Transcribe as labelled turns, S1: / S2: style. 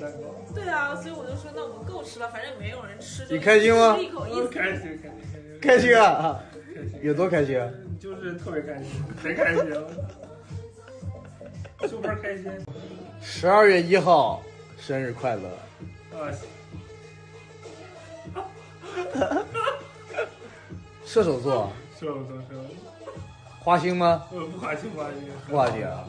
S1: 蛋糕。
S2: 对啊，所以我就说那我们够吃了，反正没有人吃。
S3: 你开心吗
S2: 吃一口一思。
S1: 开心，开心，开心。
S3: 开心啊！
S1: 开心。
S3: 有多开心啊？
S1: 就是特别开心，贼开心。super 开心。
S3: 十二月一号，生日快乐！
S1: 啊。
S3: 射手座。
S1: 射手座，射手座。
S3: 花心吗？
S1: 呃，不花心，不花心。
S3: 不花心啊。